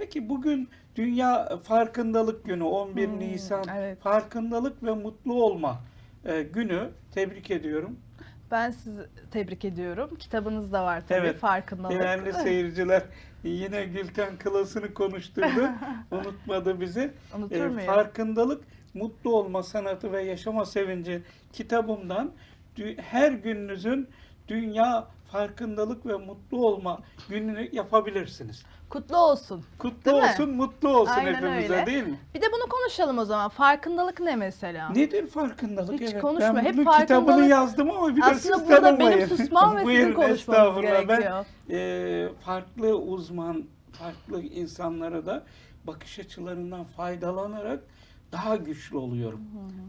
Peki bugün Dünya Farkındalık Günü 11 Hmm, Nisan evet. Farkındalık ve Mutlu Olma e, günü. Tebrik ediyorum. Ben sizi tebrik ediyorum. Kitabınız da var tabii Evet. farkındalık. Değerli seyirciler yine Gülten Kılası'nı konuşturdu. Unutmadı bizi. Unutur E, farkındalık, mutlu olma sanatı ve yaşama sevinci kitabımdan her gününüzün Dünya Farkındalık ve Mutlu Olma gününü yapabilirsiniz. Kutlu olsun. Kutlu Değil mi? olsun, mutlu olsun Aynen hepimize öyle. değil mi? Bir de bunu konuşalım o zaman. Farkındalık ne mesela? Nedir farkındalık? Hiç evet, konuşma. Ben Hep bunun kitabını farkındalık- yazdım ama bir de Aslında burada benim susmam ve sizin konuşmanız gerekiyor. Ben e, farklı uzman, farklı insanlara da bakış açılarından faydalanarak daha güçlü oluyorum.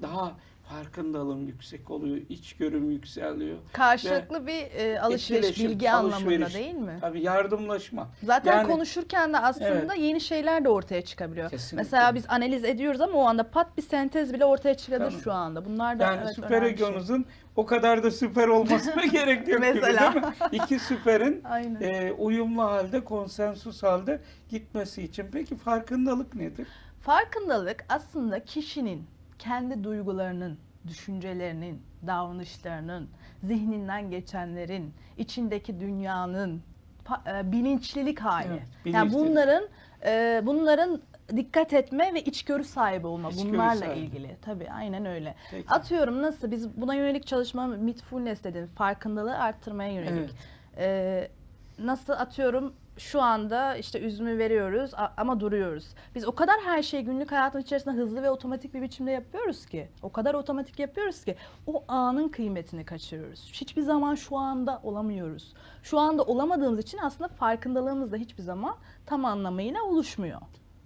Daha farkındalığım yüksek oluyor, içgörüm yükseliyor. Karşılıklı bir e, alışveriş, bilgi anlamında alışveriş. değil mi? Tabii yardımlaşma. Zaten Yani- konuşurken de aslında yeni şeyler de ortaya çıkabiliyor. Kesinlikle. Mesela biz analiz ediyoruz ama o anda pat bir sentez bile ortaya çıkabilir Tabii. şu anda. Bunlar da Yani evet, süper önemli bir şey. o kadar da süper olmasına gerek yok gibi Mesela. değil mi? İki süperin e, uyumlu halde, konsensus halde gitmesi için. Peki farkındalık nedir? Farkındalık aslında kişinin kendi duygularının, düşüncelerinin, davranışlarının, zihninden geçenlerin, içindeki dünyanın e, bilinçlilik hali. Evet, yani bilinçlilik. bunların e, bunların dikkat etme ve içgörü sahibi olma İçgörü bunlarla sahibi. ilgili. Tabii aynen öyle. Peki. Atıyorum nasıl biz buna yönelik çalışma mindfulness dedim. Farkındalığı arttırmaya yönelik. Evet. Ee, nasıl atıyorum şu anda işte üzümü veriyoruz ama duruyoruz. Biz o kadar her şeyi günlük hayatın içerisinde hızlı ve otomatik bir biçimde yapıyoruz ki. O kadar otomatik yapıyoruz ki o anın kıymetini kaçırıyoruz. Hiçbir zaman şu anda olamıyoruz. Şu anda olamadığımız için aslında farkındalığımız da hiçbir zaman tam anlamıyla oluşmuyor.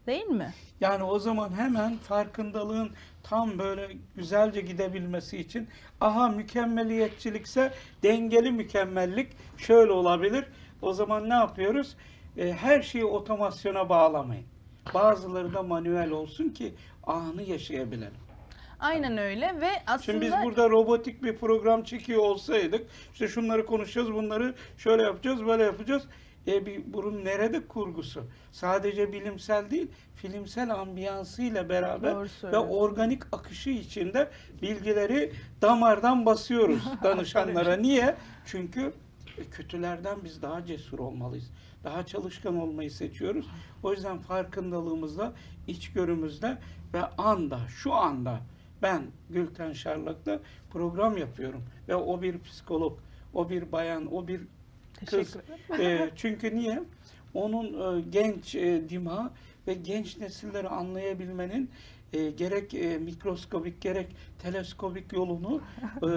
Değil mi? Yani o zaman hemen farkındalığın tam böyle güzelce gidebilmesi için aha mükemmeliyetçilikse dengeli mükemmellik şöyle olabilir. O zaman ne yapıyoruz? E, her şeyi otomasyona bağlamayın. Bazıları da manuel olsun ki anı yaşayabilelim. Aynen öyle ve aslında Şimdi biz burada robotik bir program çekiyor olsaydık, işte şunları konuşacağız, bunları şöyle yapacağız, böyle yapacağız. E bir bunun nerede kurgusu? Sadece bilimsel değil, filmsel ambiyansıyla beraber ve organik akışı içinde bilgileri damardan basıyoruz danışanlara. Niye? Çünkü e, kötülerden biz daha cesur olmalıyız. Daha çalışkan olmayı seçiyoruz. O yüzden farkındalığımızda, içgörümüzde ve anda, şu anda ben Gülten Şarlak'ta program yapıyorum. Ve o bir psikolog, o bir bayan, o bir kız. E, çünkü niye? Onun e, genç e, dima ve genç nesilleri anlayabilmenin e, gerek e, mikroskobik gerek teleskobik yolunu e,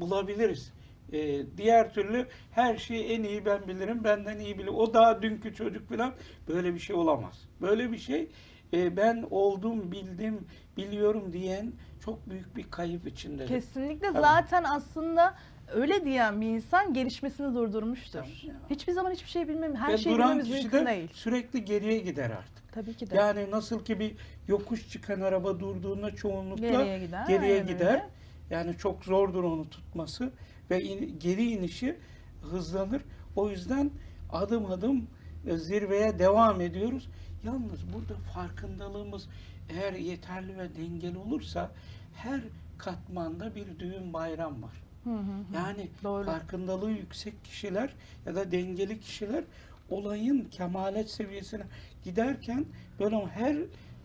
bulabiliriz. E, diğer türlü her şeyi en iyi ben bilirim, benden iyi bilir. O daha dünkü çocuk falan böyle bir şey olamaz. Böyle bir şey e, ben oldum, bildim, biliyorum diyen çok büyük bir kayıp içinde. Kesinlikle Tabii. zaten aslında öyle diyen bir insan gelişmesini durdurmuştur. Hiçbir zaman hiçbir şey bilmem, her Ve şeyi bilmemiz mümkün de değil. sürekli geriye gider artık. Tabii ki de. Yani nasıl ki bir yokuş çıkan araba durduğunda çoğunlukla Geriye gider, geriye gider. öyle. Yani çok zordur onu tutması ve in- geri inişi hızlanır. O yüzden adım adım e, zirveye devam ediyoruz. Yalnız burada farkındalığımız eğer yeterli ve dengeli olursa her katmanda bir düğün bayram var. Hı hı hı. Yani Doğru. farkındalığı yüksek kişiler ya da dengeli kişiler olayın kemalet seviyesine giderken böyle her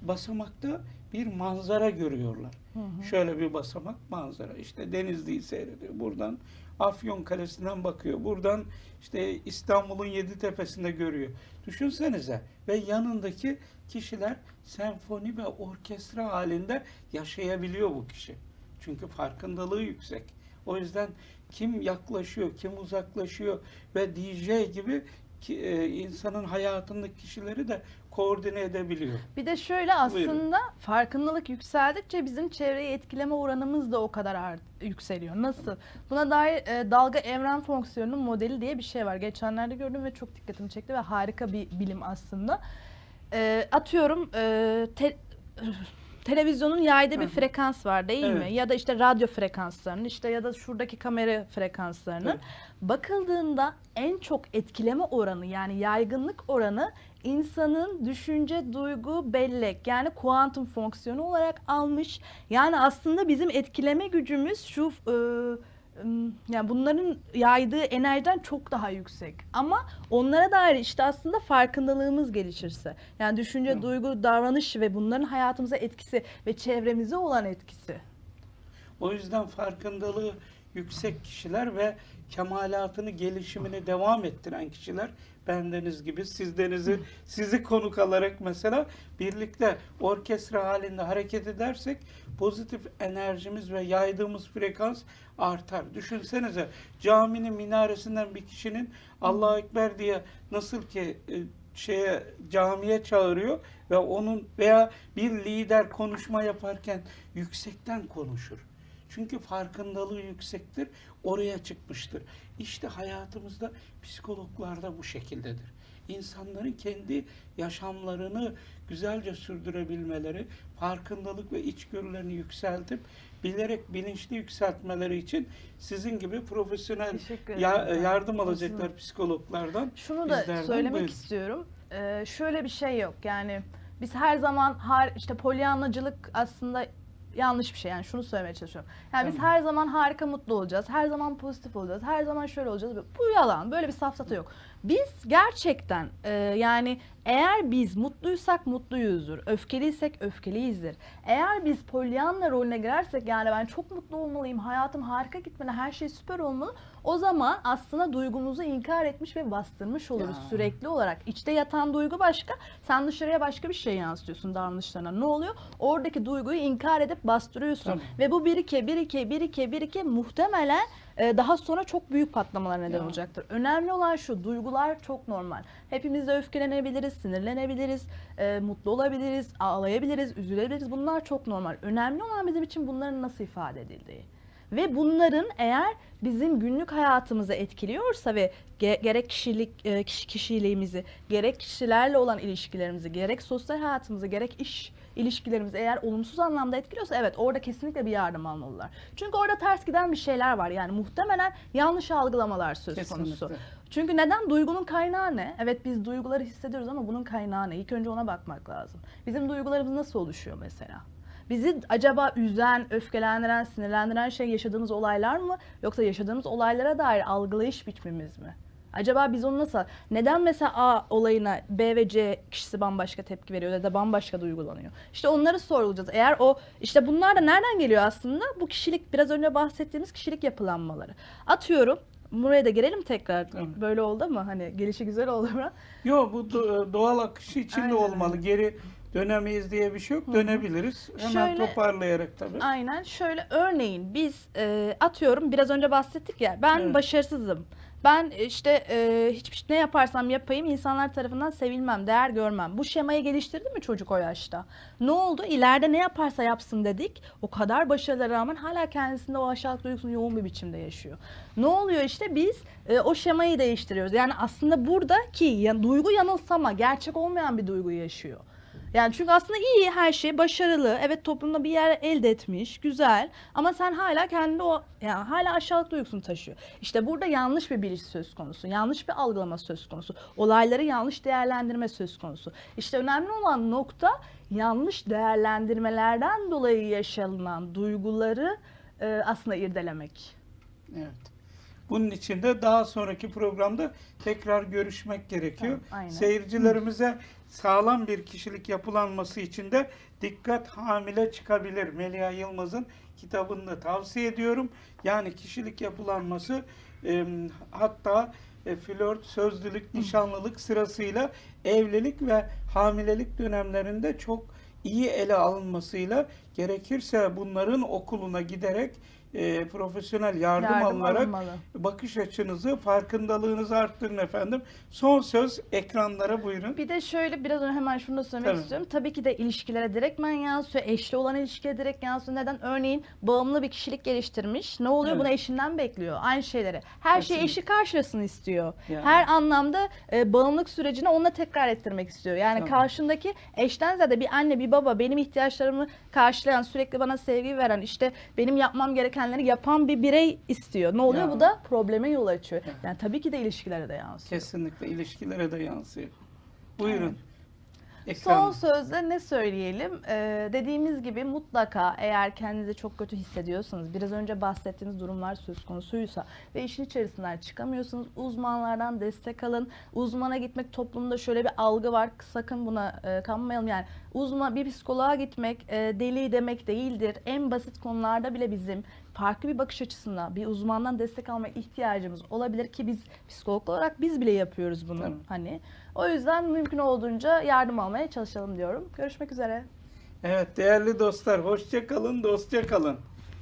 basamakta bir manzara görüyorlar. Hı hı. Şöyle bir basamak manzara. İşte Denizli'yi seyrediyor. Buradan Afyon Kalesi'nden bakıyor. Buradan işte İstanbul'un yedi tepesinde görüyor. Düşünsenize ve yanındaki kişiler senfoni ve orkestra halinde yaşayabiliyor bu kişi. Çünkü farkındalığı yüksek. O yüzden kim yaklaşıyor, kim uzaklaşıyor ve DJ gibi ki, e, insanın hayatındaki kişileri de koordine edebiliyor. Bir de şöyle Buyurun. aslında farkındalık yükseldikçe bizim çevreyi etkileme oranımız da o kadar art- yükseliyor. Nasıl? Buna dair e, dalga evren fonksiyonunun modeli diye bir şey var. Geçenlerde gördüm ve çok dikkatimi çekti ve harika bir bilim aslında. E, atıyorum e, te- televizyonun yaydığı bir frekans var değil mi? Evet. Ya da işte radyo frekanslarının işte ya da şuradaki kamera frekanslarının Tabii. bakıldığında en çok etkileme oranı yani yaygınlık oranı insanın düşünce, duygu, bellek yani kuantum fonksiyonu olarak almış. Yani aslında bizim etkileme gücümüz şu e, yani bunların yaydığı enerjiden çok daha yüksek. Ama onlara dair işte aslında farkındalığımız gelişirse. Yani düşünce, Hı. duygu, davranış ve bunların hayatımıza etkisi ve çevremize olan etkisi. O yüzden farkındalığı yüksek kişiler ve kemalatını, gelişimini devam ettiren kişiler bendeniz gibi sizdenizi sizi konuk alarak mesela birlikte orkestra halinde hareket edersek pozitif enerjimiz ve yaydığımız frekans artar. Düşünsenize caminin minaresinden bir kişinin Allahu Ekber diye nasıl ki e, şeye camiye çağırıyor ve onun veya bir lider konuşma yaparken yüksekten konuşur. Çünkü farkındalığı yüksektir, oraya çıkmıştır. İşte hayatımızda psikologlar da bu şekildedir. İnsanların kendi yaşamlarını güzelce sürdürebilmeleri, farkındalık ve içgörülerini yükseltip bilerek bilinçli yükseltmeleri için sizin gibi profesyonel ya- yardım alacaklar psikologlardan. Şunu da söylemek buyurun. istiyorum. Ee, şöyle bir şey yok. Yani biz her zaman har işte polyanlacılık aslında yanlış bir şey. Yani şunu söylemeye çalışıyorum. Yani biz Tamam. her zaman harika mutlu olacağız. Her zaman pozitif olacağız. Her zaman şöyle olacağız. Bu yalan. Böyle bir safsata yok. Biz gerçekten e, yani eğer biz mutluysak mutluyuzdur. Öfkeliysek öfkeliyizdir. Eğer biz polyanla rolüne girersek yani ben çok mutlu olmalıyım. Hayatım harika gitmeli. Her şey süper olmalı. O zaman aslında duygumuzu inkar etmiş ve bastırmış oluruz Ya. sürekli olarak. İçte yatan duygu başka, sen dışarıya başka bir şey yansıtıyorsun davranışlarına. Ne oluyor? Oradaki duyguyu inkar edip bastırıyorsun. Tabii. Ve bu birike, birike, birike, birike muhtemelen daha sonra çok büyük patlamalar neden Ya. olacaktır. Önemli olan şu, duygular çok normal. Hepimiz de öfkelenebiliriz, sinirlenebiliriz, e, mutlu olabiliriz, ağlayabiliriz, üzülebiliriz. Bunlar çok normal. Önemli olan bizim için bunların nasıl ifade edildiği. Ve bunların eğer bizim günlük hayatımızı etkiliyorsa ve ge- gerek kişilik e, kişi kişiliğimizi, gerek kişilerle olan ilişkilerimizi, gerek sosyal hayatımızı, gerek iş ilişkilerimizi eğer olumsuz anlamda etkiliyorsa evet orada kesinlikle bir yardım almalılar. Çünkü orada ters giden bir şeyler var. Yani muhtemelen yanlış algılamalar söz konusu. Kesinlikle. Çünkü neden? Duygunun kaynağı ne? Evet biz duyguları hissediyoruz ama bunun kaynağı ne? İlk önce ona bakmak lazım. Bizim duygularımız nasıl oluşuyor mesela? Bizi acaba üzen, öfkelendiren, sinirlendiren şey yaşadığımız olaylar mı? Yoksa yaşadığımız olaylara dair algılayış biçimimiz mi? Acaba biz onu nasıl... Neden mesela A olayına B ve C kişisi bambaşka tepki veriyor ya da bambaşka duygulanıyor? İşte onları sorgulayacağız. Eğer o... işte bunlar da nereden geliyor aslında? Bu kişilik, biraz önce bahsettiğimiz kişilik yapılanmaları. Atıyorum, buraya da girelim tekrar. Tamam. Böyle oldu ama hani gelişi güzel oldu mu? Yok bu do- doğal akışı içinde Aynen olmalı. Geri dönemeyiz diye bir şey yok. Dönebiliriz. Hemen Şöyle- toparlayarak tabii. Aynen şöyle örneğin biz e, atıyorum biraz önce bahsettik ya ben Evet. başarısızım. Ben işte e, hiçbir ne yaparsam yapayım insanlar tarafından sevilmem, değer görmem. Bu şemayı geliştirdi mi çocuk o yaşta? Ne oldu? İleride ne yaparsa yapsın dedik. O kadar başarılara rağmen hala kendisinde o aşağılık duygusunu yoğun bir biçimde yaşıyor. Ne oluyor işte biz e, o şemayı değiştiriyoruz. Yani aslında buradaki ya, duygu yanılsama, gerçek olmayan bir duyguyu yaşıyor. Yani çünkü aslında iyi her şey başarılı. Evet toplumda bir yer elde etmiş. Güzel. Ama sen hala kendinde o yani hala aşağılık duygusunu taşıyor. İşte burada yanlış bir biliş söz konusu. Yanlış bir algılama söz konusu. Olayları yanlış değerlendirme söz konusu. İşte önemli olan nokta yanlış değerlendirmelerden dolayı yaşanılan duyguları e, aslında irdelemek. Evet. Bunun için de daha sonraki programda tekrar görüşmek gerekiyor. Tamam, aynen. Seyircilerimize sağlam bir kişilik yapılanması için de dikkat hamile çıkabilir. Melia Yılmaz'ın kitabını da tavsiye ediyorum. Yani kişilik yapılanması e, hatta e, flört, sözlülük, nişanlılık sırasıyla evlilik ve hamilelik dönemlerinde çok iyi ele alınmasıyla gerekirse bunların okuluna giderek e, profesyonel yardım, Yardım alınarak alınmalı. bakış açınızı, farkındalığınızı arttırın efendim. Son söz ekranlara buyurun. Bir de şöyle biraz önce hemen şunu da söylemek Tabii. istiyorum. Tabii ki de ilişkilere direktmen yansıyor. Eşli olan ilişkiye direkt yansıyor. Neden? Örneğin bağımlı bir kişilik geliştirmiş. Ne oluyor? Evet. Bunu eşinden bekliyor. Aynı şeyleri. Her şeyi eşi karşılasın istiyor. Yani. Her anlamda e, bağımlılık sürecini onunla tekrar ettirmek istiyor. Yani Tabii. karşındaki eşten ziyade bir anne bir baba benim ihtiyaçlarımı karşılayan sürekli bana sevgi veren işte benim yapmam gerekenleri yapan bir birey istiyor. Ne oluyor? Ya. Bu da probleme yol açıyor. Ya. Yani tabii ki de ilişkilere de yansıyor. Kesinlikle ilişkilere de yansıyor. Buyurun. Son Ekran. sözle ne söyleyelim? Ee, dediğimiz gibi mutlaka eğer kendinizi çok kötü hissediyorsanız, biraz önce bahsettiğiniz durumlar söz konusuysa ve işin içerisinden çıkamıyorsanız uzmanlardan destek alın. Uzmana gitmek toplumda şöyle bir algı var. Sakın buna e, kanmayalım. Yani uzman bir psikoloğa gitmek e, deli demek değildir. En basit konularda bile bizim farklı bir bakış açısına bir uzmandan destek alma ihtiyacımız olabilir ki biz psikolog olarak biz bile yapıyoruz bunu. Tabii. Hani o yüzden mümkün olduğunca yardım almaya çalışalım diyorum. Görüşmek üzere. Evet değerli dostlar hoşça kalın, dostça kalın.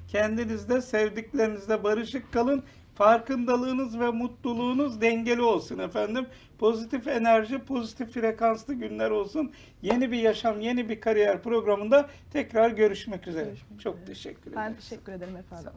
Kendinizde, sevdiklerinizde barışık kalın. Farkındalığınız ve mutluluğunuz dengeli olsun efendim. Pozitif enerji, pozitif frekanslı günler olsun. Yeni bir yaşam, yeni bir kariyer programında tekrar görüşmek üzere. Görüşmek Çok üzere. teşekkür ederim. Ben teşekkür ederim efendim.